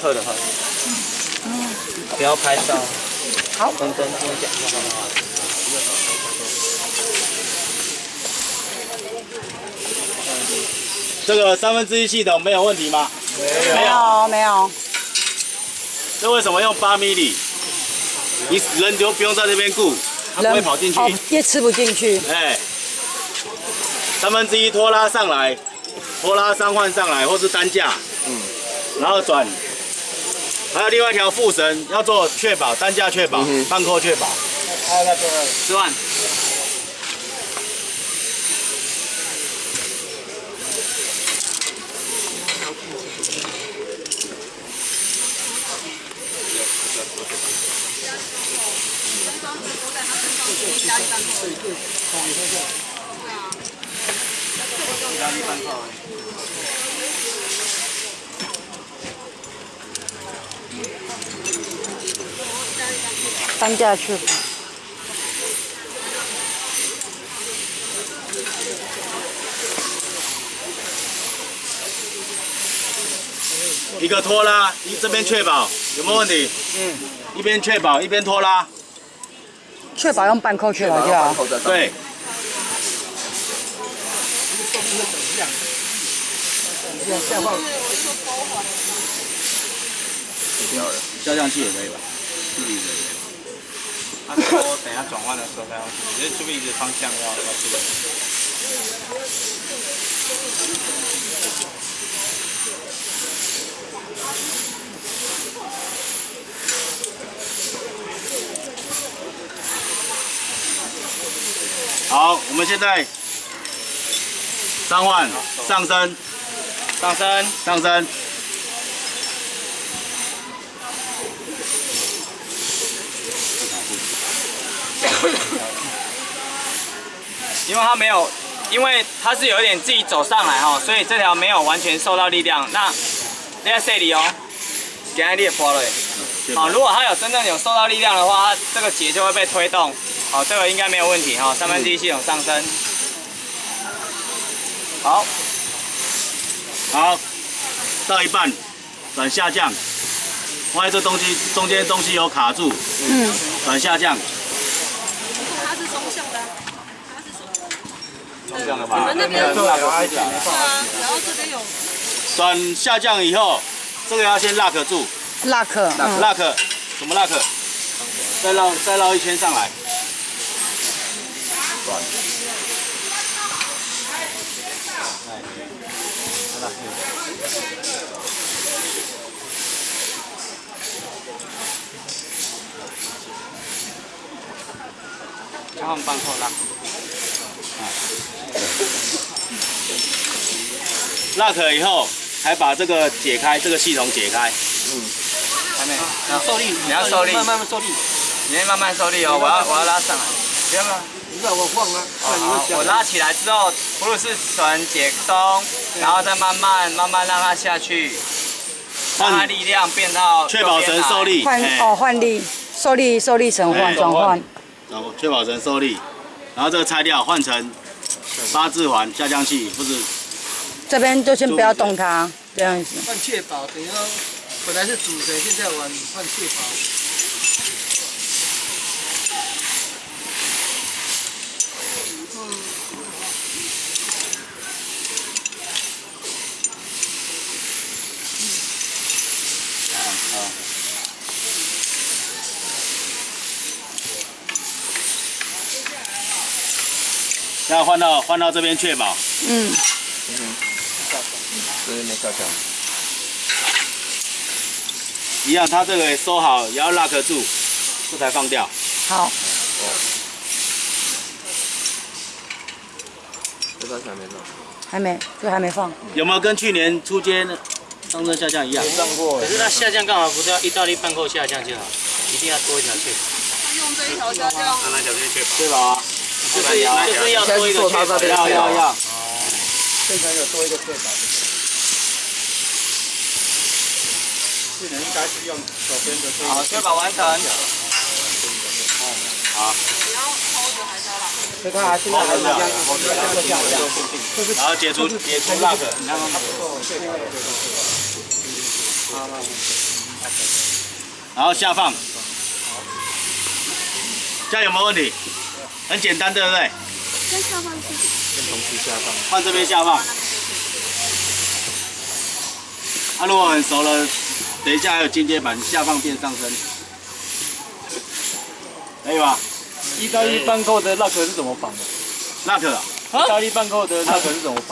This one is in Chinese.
课的话，不要拍照。好，跟跟跟我讲一下好不好？这个三分之一系统没有问题吗？没有没有，这为什么用八米里？你人就不用在那边顾，它不会跑进去。哦，也吃不进去。哎，三分之一拖拉上来，拖拉三换上来，或是担架，嗯，然后转。还有另外一条副绳要做确保，担架确保，半扣确保。还有那个十万。压力半扣。担架确保。一个拖拉，一这边确保有没有问题？嗯，一边确保一边拖拉。确保用半扣确保就好。对。下降器也可以吧？他说等下转换的时候再用，你这注意的方向要要注意。好，我们现在三换上升，上升，上升。因为它没有，因为它是有一点自己走上来哈，所以这条没有完全受到力量。那你在这里哦，给它裂破了。好，如果它有真正有受到力量的话，它这个结就会被推动。好，这个应该没有问题哈。三分之一系统上升。好，好，到一半转下降，发现这东西中间东西有卡住，嗯，转下降。它是双向的，它是双向的吧？你们那边有啊，然后这边有。转下降以后，这个要先 lock 住。lock，lock，怎么 lock？再绕再绕一圈上来。然后放后拉。lock 以后，还把这个解开，这个系统解开。嗯。还没。要受力，你要受力，慢慢受力。你要慢慢受力哦，我要我要拉上来。不要吗？你让我放啊。好，我拉起来之后，葫芦是绳解松，然后再慢慢慢慢让它下去，让它力量变到确保绳受力。换哦换力，受力受力绳换转换。然后确保绳受力，然后这个拆掉换成八字环下降器，不是。这边就先不要动它，这样子。换确保，等于说本来是主绳，现在换换确保。现在换到换到这边确保。嗯。嗯。这边没下降。一样，它这个收好，也要 lock 住，这才放掉。好。这个还没放。还没，这还没放。有没有跟去年出街上升下降一样？上过。可是它下降干嘛？不是要意大利半扣下降就好，一定要多一条确保。用这一条下降。拿哪条确保？确保啊。就是就是要多一个确保。要要要。哦。现在有多一个确保。去年应该是用左边的。好，确保完成。好。你要抽着还是要拉？这个还是要，然后解除解除 lock。然后它不够确保。好。然后下放，这样有没有问题？很简单，对不对？跟下放放这边下放。啊，如果很熟了，等一下还有进阶版，下放变上升，可以吧？意大利半扣的 lock 是怎么绑的？那个啊意大利半扣的 lock 是怎么绑？